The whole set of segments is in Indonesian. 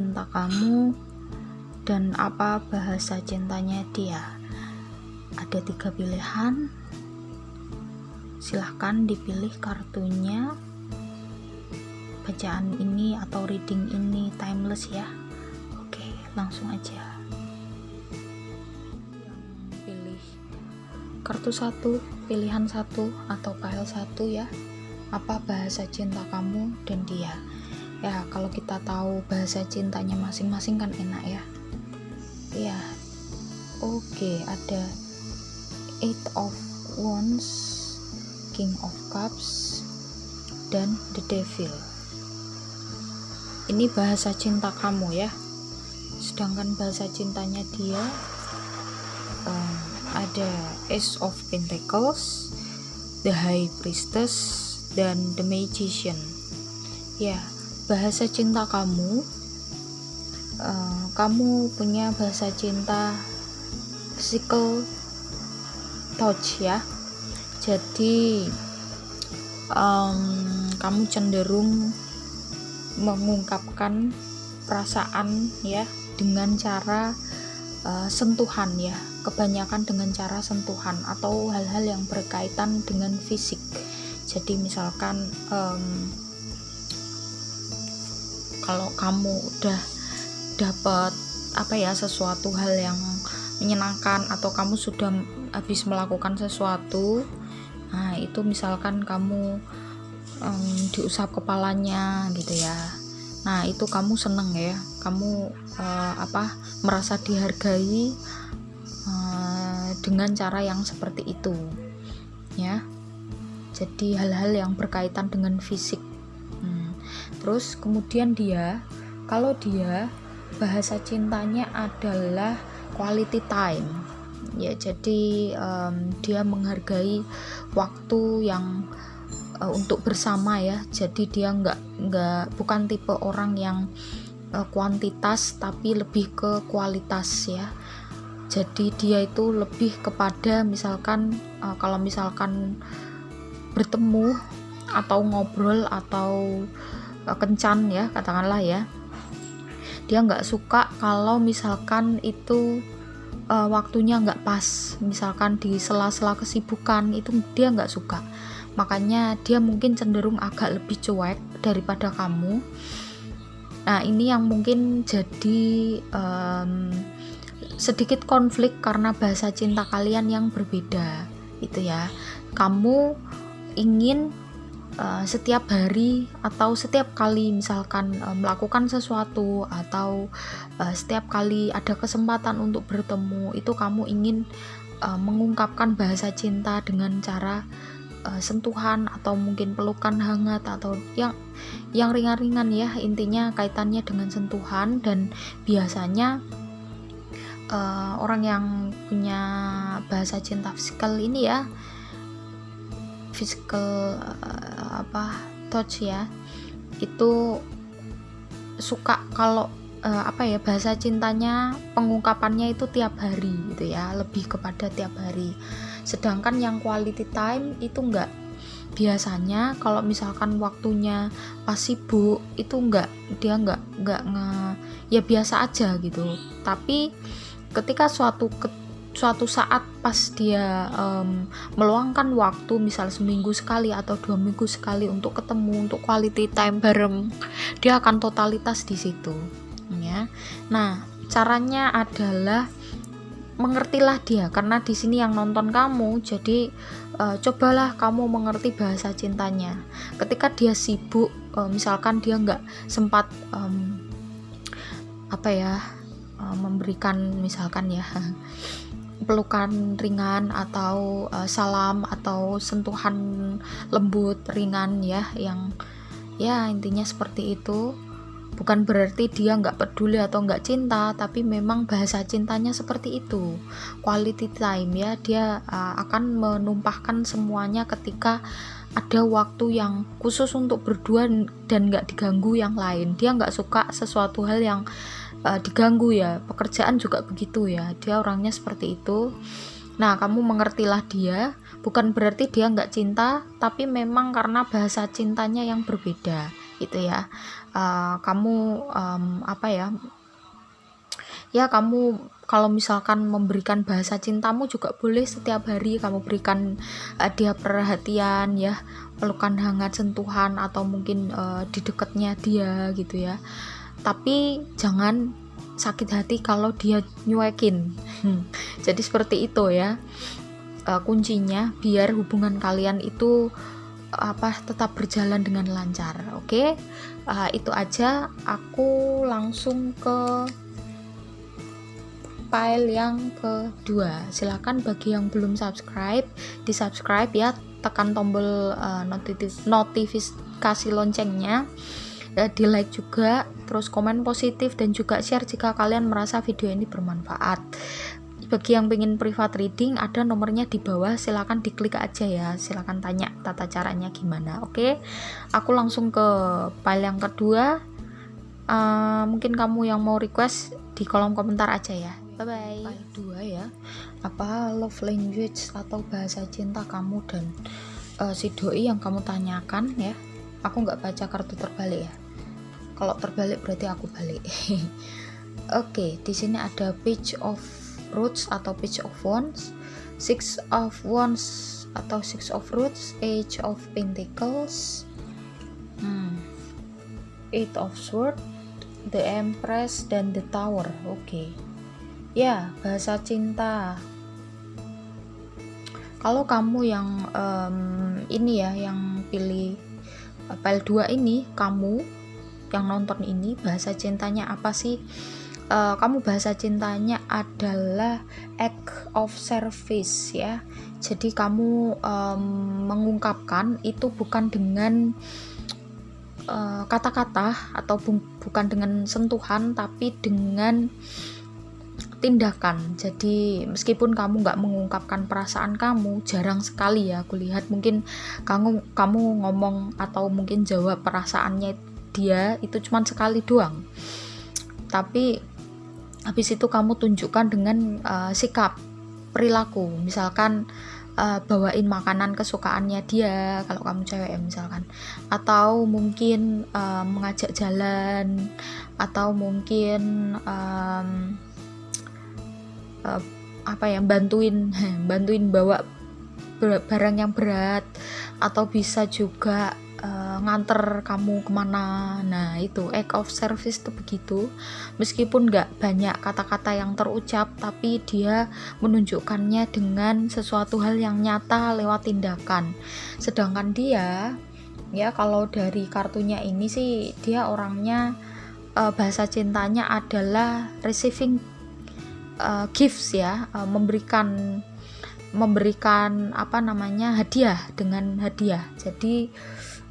cinta kamu dan apa bahasa cintanya dia. Ada tiga pilihan. Silahkan dipilih kartunya. Bacaan ini atau reading ini timeless ya. Oke langsung aja. Pilih kartu satu pilihan satu atau file satu ya. Apa bahasa cinta kamu dan dia ya kalau kita tahu bahasa cintanya masing-masing kan enak ya. Ya oke okay, ada eight of wands king of cups dan the devil. Ini bahasa cinta kamu ya. Sedangkan bahasa cintanya dia um, ada ace of pentacles the high priestess dan the magician. Ya bahasa cinta kamu uh, kamu punya bahasa cinta physical touch ya. Jadi um, kamu cenderung mengungkapkan perasaan ya dengan cara uh, sentuhan ya. Kebanyakan dengan cara sentuhan atau hal-hal yang berkaitan dengan fisik. Jadi misalkan um, kalau kamu udah dapat apa ya sesuatu hal yang menyenangkan atau kamu sudah habis melakukan sesuatu nah itu misalkan kamu um, diusap kepalanya gitu ya. Nah itu kamu seneng ya. Kamu uh, apa merasa dihargai uh, dengan cara yang seperti itu ya. Jadi hal-hal yang berkaitan dengan fisik. Terus kemudian dia kalau dia bahasa cintanya adalah quality time. Ya jadi um, dia menghargai waktu yang uh, untuk bersama ya. Jadi dia nggak nggak bukan tipe orang yang uh, kuantitas tapi lebih ke kualitas ya. Jadi dia itu lebih kepada misalkan uh, kalau misalkan bertemu atau ngobrol atau kencan ya katakanlah ya. Dia nggak suka kalau misalkan itu uh, waktunya nggak pas. Misalkan di sela-sela kesibukan itu dia nggak suka. Makanya dia mungkin cenderung agak lebih cuek daripada kamu. Nah ini yang mungkin jadi um, sedikit konflik karena bahasa cinta kalian yang berbeda itu ya. Kamu ingin uh, setiap hari atau setiap kali misalkan uh, melakukan sesuatu atau uh, setiap kali ada kesempatan untuk bertemu itu kamu ingin mengungkapkan bahasa cinta dengan cara uh, sentuhan atau mungkin pelukan hangat atau yang yang ringan-ringan ya intinya kaitannya dengan sentuhan. Dan biasanya uh, orang yang punya bahasa cinta fisikal ini ya physical uh, apa touch ya itu suka kalau uh, apa ya bahasa cintanya pengungkapannya itu tiap hari gitu ya lebih kepada tiap hari. Sedangkan yang quality time itu enggak biasanya kalau misalkan waktunya pas sibuk itu enggak dia enggak enggak nge ya biasa aja gitu. Tapi ketika suatu suatu saat pas dia um, meluangkan waktu misal seminggu sekali atau dua minggu sekali untuk ketemu untuk quality time bareng dia akan totalitas di situ ya. Nah caranya adalah mengertilah dia karena di sini yang nonton kamu jadi uh, cobalah kamu mengerti bahasa cintanya. Ketika dia sibuk uh, misalkan dia nggak sempat um, apa ya uh, memberikan misalkan ya pelukan ringan atau uh, salam atau sentuhan lembut ringan ya yang ya intinya seperti itu. Bukan berarti dia nggak peduli atau nggak cinta tapi memang bahasa cintanya seperti itu. Quality time ya dia uh, akan menumpahkan semuanya ketika ada waktu yang khusus untuk berdua dan nggak diganggu yang lain. Dia nggak suka sesuatu hal yang diganggu ya. Pekerjaan juga begitu ya. Dia orangnya seperti itu. Nah kamu mengertilah dia. Bukan berarti dia nggak cinta tapi memang karena bahasa cintanya yang berbeda gitu ya. Uh, kamu um, apa ya? Ya kamu kalau misalkan memberikan bahasa cintamu juga boleh setiap hari kamu berikan uh, dia perhatian ya pelukan hangat sentuhan atau mungkin uh, di dekatnya dia gitu ya tapi jangan sakit hati kalau dia nyuekin. Jadi seperti itu ya. Uh, kuncinya biar hubungan kalian itu apa tetap berjalan dengan lancar oke? Okay? uh, itu aja. Aku langsung ke file yang kedua. Silahkan bagi yang belum subscribe di subscribe ya. Tekan tombol uh, notifikasi loncengnya. ya, di like juga terus komen positif dan juga share jika kalian merasa video ini bermanfaat. Bagi yang pengen private reading ada nomornya di bawah. Silahkan diklik aja ya. Silahkan tanya tata caranya gimana oke? Okay? aku langsung ke file yang kedua. Uh, mungkin kamu yang mau request di kolom komentar aja ya. Bye bye file dua ya. Apa love language atau bahasa cinta kamu dan uh, si doi yang kamu tanyakan ya? Aku nggak baca kartu terbalik ya kalau terbalik berarti aku balik oke okay, di sini ada page of roots atau page of wands six of wands atau six of roots age of pentacles hmm. eight of sword the empress dan the tower oke okay. ya bahasa cinta kalau kamu yang um, ini ya yang pilih file 2 ini kamu yang nonton ini bahasa cintanya apa sih? Uh, kamu bahasa cintanya adalah act of service ya. Jadi kamu um, mengungkapkan itu bukan dengan eh, kata-kata uh, atau bu bukan dengan sentuhan tapi dengan tindakan. Jadi meskipun kamu nggak mengungkapkan perasaan kamu jarang sekali ya aku lihat. Mungkin kamu kamu ngomong atau mungkin jawab perasaannya dia itu cuma sekali doang. Tapi habis itu kamu tunjukkan dengan uh, sikap perilaku. Misalkan uh, bawain makanan kesukaannya dia kalau kamu cewek ya misalkan. Atau mungkin uh, mengajak jalan atau mungkin um, uh, apa ya bantuin bantuin bawa barang yang berat. Atau bisa juga uh, nganter kamu ke mana. Nah itu act of service itu begitu. Meskipun nggak banyak kata-kata yang terucap tapi dia menunjukkannya dengan sesuatu hal yang nyata lewat tindakan. Sedangkan dia ya kalau dari kartunya ini sih dia orangnya uh, bahasa cintanya adalah receiving uh, gifts ya uh, memberikan memberikan apa namanya hadiah dengan hadiah. Jadi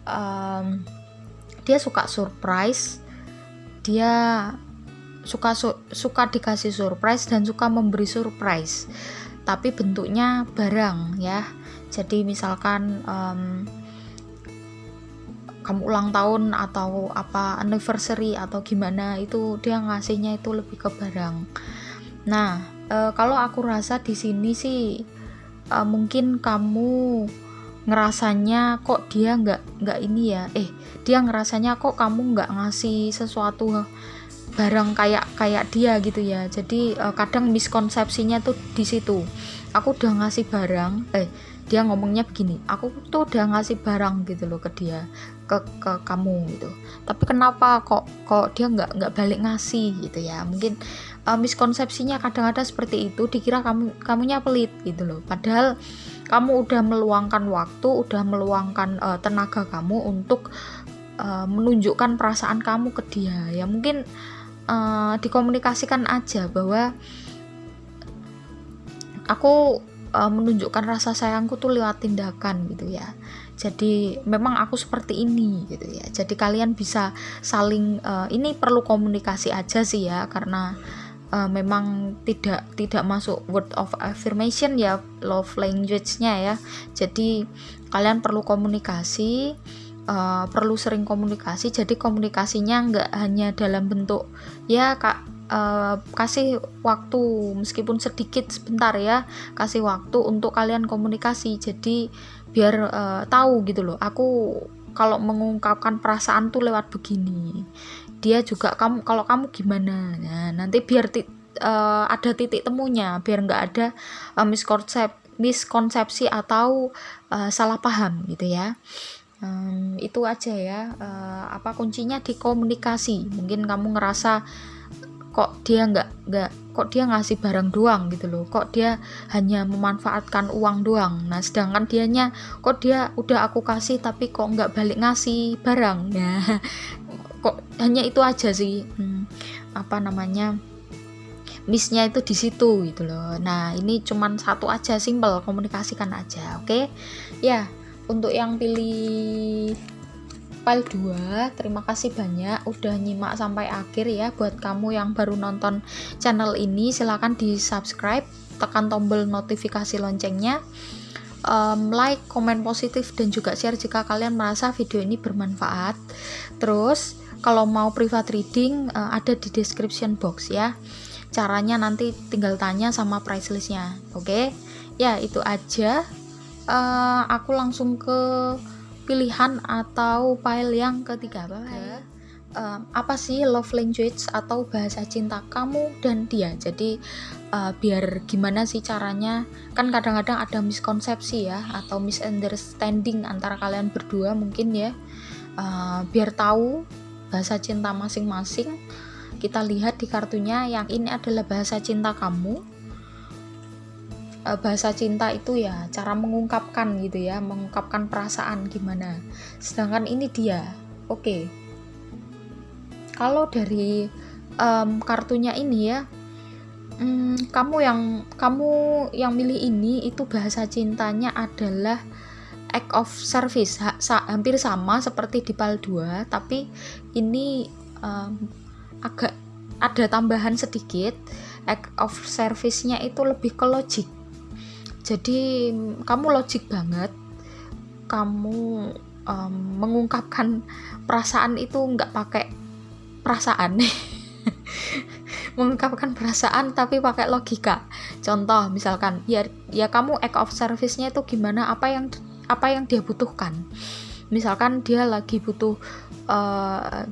um, dia suka surprise dia suka su suka dikasih surprise dan suka memberi surprise. Tapi bentuknya barang ya. Jadi misalkan um, kamu ulang tahun atau apa anniversary atau gimana itu dia ngasihnya itu lebih ke barang. Nah e, kalau aku rasa di sini sih e, mungkin kamu ngerasanya kok dia nggak nggak ini ya? Eh dia ngerasanya kok kamu nggak ngasih sesuatu barang kayak kayak dia gitu ya? Jadi uh, kadang miskonsepsinya tuh di situ. Aku udah ngasih barang eh dia ngomongnya begini aku tuh udah ngasih barang gitu loh ke dia ke ke kamu gitu. Tapi kenapa kok kok dia nggak nggak balik ngasih gitu ya? Mungkin uh, miskonsepsinya kadang-kadang seperti itu dikira kamu kamunya pelit gitu loh. Padahal kamu udah meluangkan waktu udah meluangkan uh, tenaga kamu untuk uh, menunjukkan perasaan kamu ke dia. Ya mungkin uh, dikomunikasikan aja bahwa aku uh, menunjukkan rasa sayangku tuh lewat tindakan gitu ya. Jadi memang aku seperti ini gitu ya. Jadi kalian bisa saling uh, ini perlu komunikasi aja sih ya karena uh, memang tidak tidak masuk word of affirmation ya love language-nya ya. Jadi kalian perlu komunikasi uh, perlu sering komunikasi. Jadi komunikasinya nggak hanya dalam bentuk ya kak uh, kasih waktu meskipun sedikit sebentar ya kasih waktu untuk kalian komunikasi. Jadi biar uh, tahu gitu loh aku kalau mengungkapkan perasaan tuh lewat begini dia juga kamu kalau kamu gimana? Nah nanti biar uh, ada titik temunya biar nggak ada uh, miskonsep miskonsepsi atau uh, salah paham gitu ya. Um, itu aja ya uh, apa kuncinya di komunikasi. Mungkin kamu ngerasa kok dia nggak nggak kok dia ngasih barang doang gitu loh. Kok dia hanya memanfaatkan uang doang. Nah sedangkan dianya kok dia udah aku kasih tapi kok nggak balik ngasih barang? Ya kok hanya itu aja sih hmm, apa namanya missnya itu di situ gitu loh. Nah ini cuman satu aja simple komunikasikan aja oke? Okay? ya untuk yang pilih file 2 terima kasih banyak udah nyimak sampai akhir ya. Buat kamu yang baru nonton channel ini silahkan di subscribe tekan tombol notifikasi loncengnya. Um, like, komen positif dan juga share jika kalian merasa video ini bermanfaat. Terus kalau mau private reading uh, ada di description box ya. Caranya nanti tinggal tanya sama price listnya oke? Okay? ya itu aja. Uh, aku langsung ke pilihan atau file yang ketiga apa ya uh, apa sih love language atau bahasa cinta kamu dan dia? Jadi uh, biar gimana sih caranya? Kan kadang-kadang ada miskonsepsi ya atau misunderstanding antara kalian berdua mungkin ya. Uh, biar tahu bahasa cinta masing-masing kita lihat di kartunya yang ini adalah bahasa cinta kamu eh, bahasa cinta itu ya cara mengungkapkan gitu ya mengungkapkan perasaan gimana sedangkan ini dia oke okay. kalau dari um, kartunya ini ya um, kamu yang kamu yang milih ini itu bahasa cintanya adalah act of service ha, hampir sama seperti di PAL 2 tapi ini um, agak ada tambahan sedikit act of service-nya itu lebih ke logik jadi kamu logik banget kamu um, mengungkapkan perasaan itu nggak pakai perasaan. Mengungkapkan perasaan tapi pakai logika. Contoh misalkan ya ya kamu act of service-nya itu gimana apa yang apa yang dia butuhkan. Misalkan dia lagi butuh uh,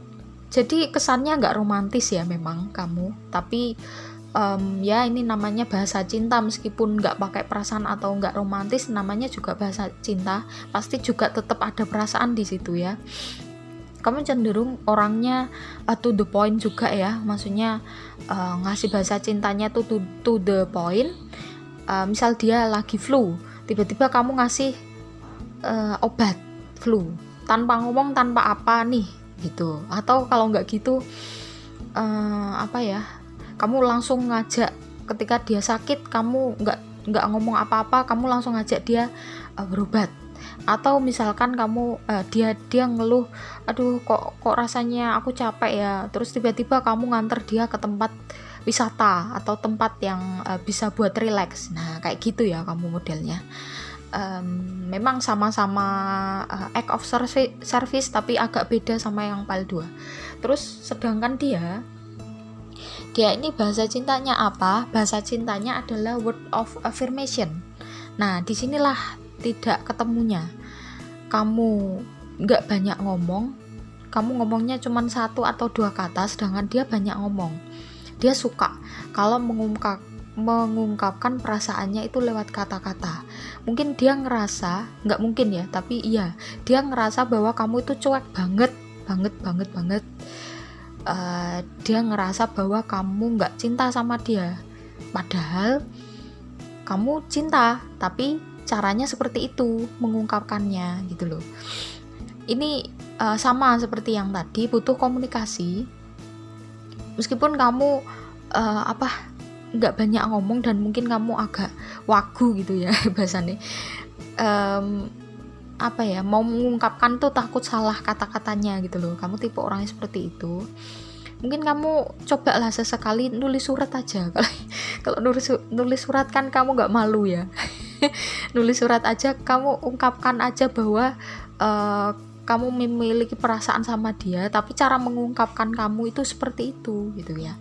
jadi kesannya nggak romantis ya memang kamu tapi um, ya ini namanya bahasa cinta meskipun nggak pakai perasaan atau nggak romantis namanya juga bahasa cinta pasti juga tetap ada perasaan di situ ya. Kamu cenderung orangnya uh, to the point juga ya maksudnya uh, ngasih bahasa cintanya tuh to, to the point. Uh, misal dia lagi flu tiba-tiba kamu ngasih uh, obat flu. Tanpa ngomong tanpa apa nih gitu. Atau kalau nggak gitu uh, apa ya kamu langsung ngajak ketika dia sakit kamu nggak nggak ngomong apa-apa kamu langsung ngajak dia uh, berobat. Atau misalkan kamu uh, dia dia ngeluh aduh kok kok rasanya aku capek ya? Terus tiba-tiba kamu nganter dia ke tempat wisata atau tempat yang uh, bisa buat relax nah kayak gitu ya kamu modelnya um, memang sama-sama uh, act of service, service tapi agak beda sama yang PAL 2 terus sedangkan dia dia ini bahasa cintanya apa? Bahasa cintanya adalah word of affirmation. Nah, di sinilah tidak ketemunya. Kamu nggak banyak ngomong, kamu ngomongnya cuma satu atau dua kata, sedangkan dia banyak ngomong. Dia suka kalau mengungkap mengungkapkan perasaannya itu lewat kata-kata. Mungkin dia ngerasa, nggak mungkin ya, tapi iya, dia ngerasa bahwa kamu itu cuek banget, banget, banget, banget. Uh, dia ngerasa bahwa kamu nggak cinta sama dia, padahal kamu cinta, tapi caranya seperti itu mengungkapkannya gitu loh. Ini uh, sama seperti yang tadi, butuh komunikasi. Meskipun kamu uh, apa nggak banyak ngomong dan mungkin kamu agak wagu gitu ya bahasanya. Um, apa ya mau mengungkapkan tuh takut salah kata-katanya gitu loh. Kamu tipe orangnya seperti itu. Mungkin kamu coba lah sesekali nulis surat aja. Kalau kalau nulis nulis surat kan kamu nggak malu ya. Nulis surat aja kamu ungkapkan aja bahwa uh, kamu memiliki perasaan sama dia tapi cara mengungkapkan kamu itu seperti itu gitu ya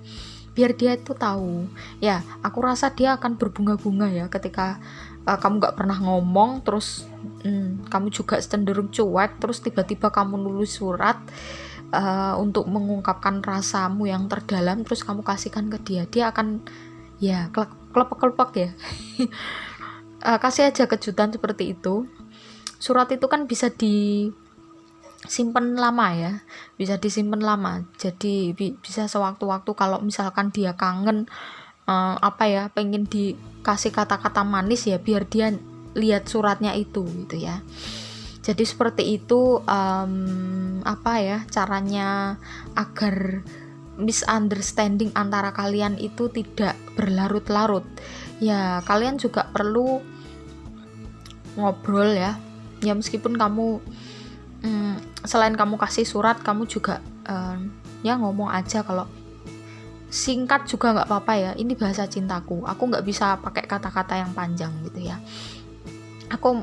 biar dia itu tahu. Ya aku rasa dia akan berbunga-bunga ya ketika uh, kamu nggak pernah ngomong terus hmm, kamu juga cenderung cuek terus tiba-tiba kamu nulis surat uh, untuk mengungkapkan rasamu yang terdalam terus kamu kasihkan ke dia dia akan ya kelepek-kelepek ya. Uh, kasih aja kejutan seperti itu. Surat itu kan bisa di simpen lama ya bisa disimpan lama. Jadi bi bisa sewaktu-waktu kalau misalkan dia kangen uh, apa ya pengen dikasih kata-kata manis ya biar dia lihat suratnya itu gitu ya. Jadi seperti itu um, apa ya caranya agar misunderstanding antara kalian itu tidak berlarut-larut. Ya kalian juga perlu ngobrol ya. Ya meskipun kamu hmm, selain kamu kasih surat kamu juga um, ya ngomong aja kalau singkat juga nggak apa-apa ya. Ini bahasa cintaku. Aku nggak bisa pakai kata-kata yang panjang gitu ya. Aku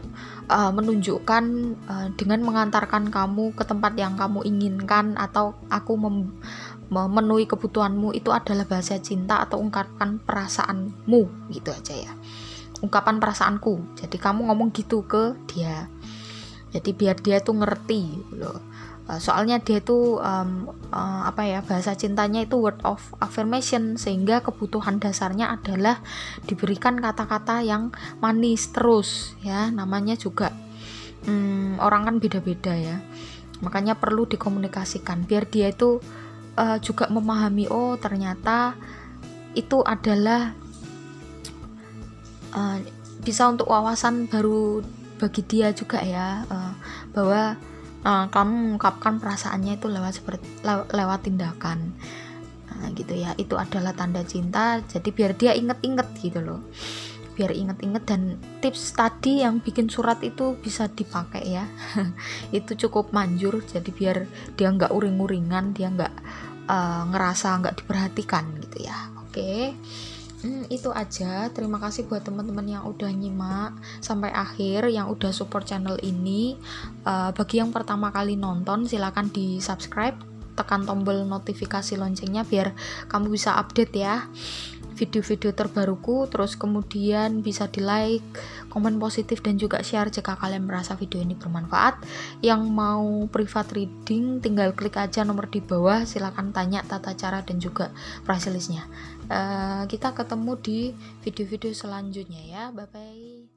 uh, menunjukkan uh, dengan mengantarkan kamu ke tempat yang kamu inginkan atau aku memenuhi kebutuhanmu itu adalah bahasa cinta atau ungkapkan perasaanmu gitu aja ya. Ungkapan perasaanku. Jadi kamu ngomong gitu ke dia jadi biar dia tuh ngerti gitu loh. Eh, soalnya dia tuh um, uh, apa ya bahasa cintanya itu word of affirmation sehingga kebutuhan dasarnya adalah diberikan kata-kata yang manis terus ya. Namanya juga um, orang kan beda-beda ya. Makanya perlu dikomunikasikan biar dia itu uh, juga memahami oh ternyata itu adalah uh, bisa untuk wawasan baru bagi dia juga ya uh, bahwa uh, kamu mengungkapkan perasaannya itu lewat seperti lew, lewat tindakan. Nah, gitu ya. Itu adalah tanda cinta. Jadi biar dia inget-inget gitu loh. Biar inget-inget dan tips tadi yang bikin surat itu bisa dipakai ya. Itu cukup manjur. Jadi biar dia nggak uring-uringan dia nggak uh, ngerasa nggak diperhatikan gitu ya. Oke. okay hmm, itu aja. Terima kasih buat teman-teman yang udah nyimak sampai akhir yang udah support channel ini. Uh, bagi yang pertama kali nonton silahkan di subscribe tekan tombol notifikasi loncengnya biar kamu bisa update ya video-video terbaruku. Terus kemudian bisa di like komen positif dan juga share jika kalian merasa video ini bermanfaat. Yang mau privat reading tinggal klik aja nomor di bawah. Silahkan tanya tata cara dan juga price listnya uh, kita ketemu di video-video selanjutnya ya. Bye bye